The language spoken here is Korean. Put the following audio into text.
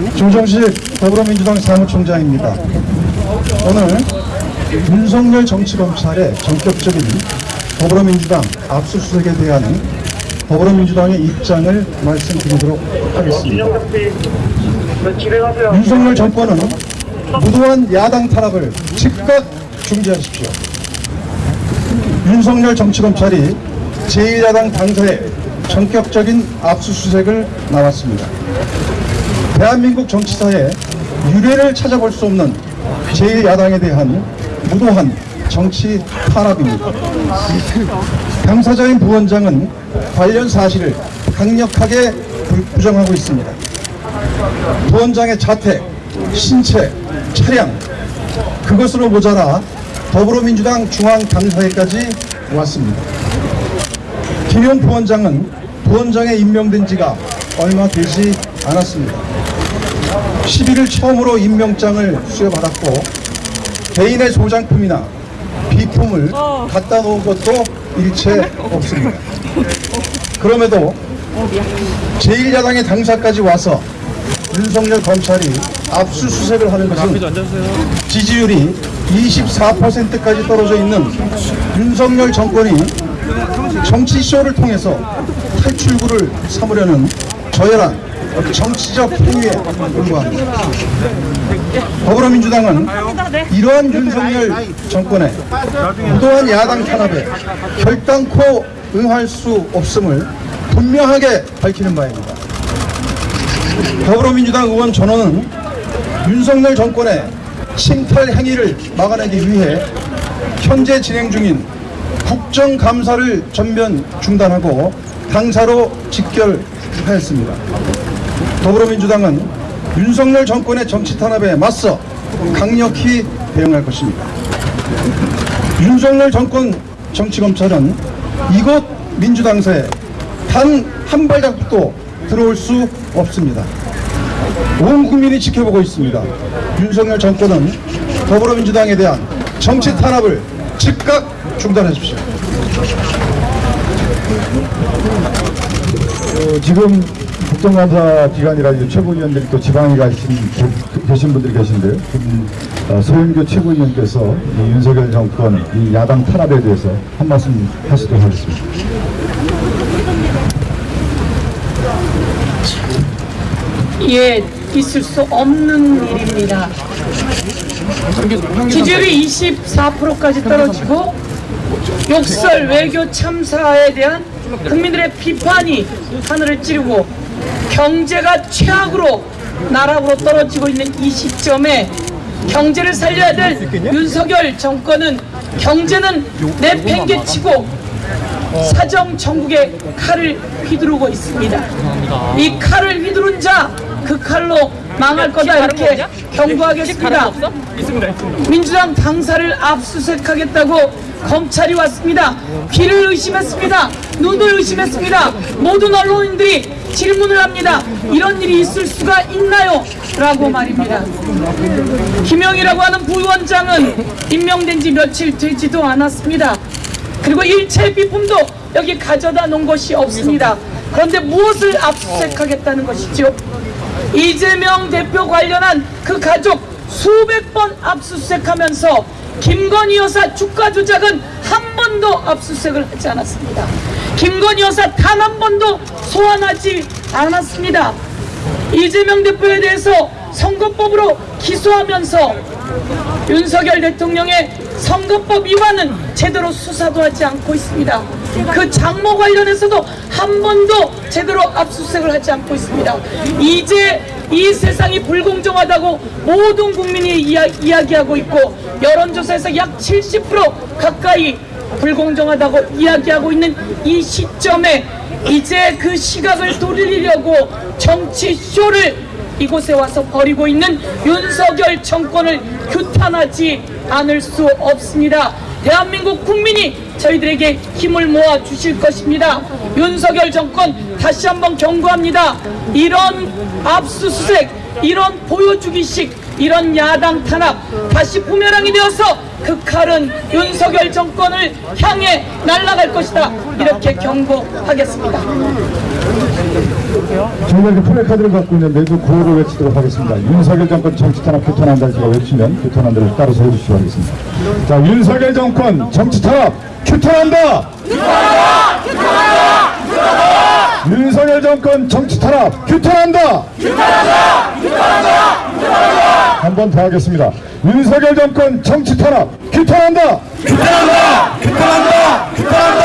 조정식 더불어민주당 사무총장입니다. 오늘 윤석열 정치검찰의 전격적인 더불어민주당 압수수색에 대한 더불어민주당의 입장을 말씀드리도록 하겠습니다. 윤석열 정권은 무도한 야당 탄압을 즉각 중지하십시오. 윤석열 정치검찰이 제1야당 당사에 전격적인 압수수색을 나왔습니다. 대한민국 정치사에 유례를 찾아볼 수 없는 제1야당에 대한 무도한 정치 탄압입니다. 당사자인 부원장은 관련 사실을 강력하게 부- 부정하고 있습니다. 부원장의 자택, 신체, 차량 그것으로 모자라 더불어민주당 중앙당사회까지 왔습니다. 김용 부원장은 부원장에 임명된 지가 얼마 되지 않았습니다. 11일 처음으로 임명장을 수여받았고 개인의 소장품이나 비품을 갖다 놓은 것도 일체 없습니다. 그럼에도 제1야당의 당사까지 와서 윤석열 검찰이 압수수색을 하는 것은 지지율이 24%까지 떨어져 있는 윤석열 정권이 정치쇼를 통해서 탈출구를 삼으려는 저열한 정치적 행위에 불과합니다. 더불어민주당은 이러한 윤석열 정권의 무도한 야당 탄압에 결단코 응할 수 없음을 분명하게 밝히는 바입니다. 더불어민주당 의원 전원은 윤석열 정권의 침탈 행위를 막아내기 위해 현재 진행 중인 국정감사를 전면 중단하고 당사로 직결하였습니다. 더불어민주당은 윤석열 정권의 정치 탄압에 맞서 강력히 대응할 것입니다. 윤석열 정권 정치검찰은 이곳 민주당사에 단 한 발자국도 들어올 수 없습니다. 온 국민이 지켜보고 있습니다. 윤석열 정권은 더불어민주당에 대한 정치 탄압을 즉각 중단하십시오. 어, 지금 국정감사 기간이라 최고위원들이 또 지방에 가신, 계- 계신 분들이 계신데요. 지금, 어, 소영교 최고위원께서 이 윤석열 정권, 이 야당 탄압에 대해서 한 말씀 하시도록 하겠습니다. 예, 있을 수 없는 일입니다. 지지율이 24%까지 떨어지고 욕설 외교 참사에 대한 국민들의 비판이 하늘을 찌르고 경제가 최악으로 나락으로 떨어지고 있는 이 시점에 경제를 살려야 될 윤석열 정권은 경제는 내팽개치고 사정 정국의 칼을 휘두르고 있습니다. 이 칼을 휘두른 자 그 칼로 망할 거다 이렇게 경고하겠습니다. 민주당 당사를 압수수색하겠다고 검찰이 왔습니다. 귀를 의심했습니다. 눈을 의심했습니다. 모든 언론인들이 질문을 합니다. 이런 일이 있을 수가 있나요? 라고 말입니다. 김영이라고 하는 부위원장은 임명된 지 며칠 되지도 않았습니다. 그리고 일체 비품도 여기 가져다 놓은 것이 없습니다. 그런데 무엇을 압수수색하겠다는 것이죠? 이재명 대표 관련한 그 가족 수백 번 압수수색하면서 김건희 여사 주가 조작은 한 번도 압수수색을 하지 않았습니다. 김건희 여사 단 한 번도 소환하지 않았습니다. 이재명 대표에 대해서 선거법으로 기소하면서 윤석열 대통령의 선거법 위반은 제대로 수사도 하지 않고 있습니다. 그 장모 관련해서도 한 번도 제대로 압수수색을 하지 않고 있습니다. 이제 이 세상이 불공정하다고 모든 국민이 이야, 이야기하고 있고 여론조사에서 약 70% 가까이 불공정하다고 이야기하고 있는 이 시점에 이제 그 시각을 돌리려고 정치쇼를 이곳에 와서 벌이고 있는 윤석열 정권을 규탄하지 않을 수 없습니다. 대한민국 국민이 저희들에게 힘을 모아 주실 것입니다. 윤석열 정권 다시 한번 경고합니다. 이런 압수수색, 이런 보여주기식, 이런 야당 탄압 다시 부메랑이 되어서 그 칼은 윤석열 정권을 향해 날아갈 것이다. 이렇게 경고하겠습니다. 저희가 이렇게 플래카드를 갖고 있는데도 구호를 외치도록 하겠습니다. 윤석열 정권 정치 탄압 규탄한다 제가 외치면 규탄한다를 따라서 해주시기 바라겠습니다. 자, 윤석열 정권 정치 탄압 규탄한다! 윤석열 정권 정치 탄압 규탄한다! 한 번 더 하겠습니다. 윤석열 정권 정치 탄압 규탄한다! 규탄한다! 규탄한다! 규탄한다!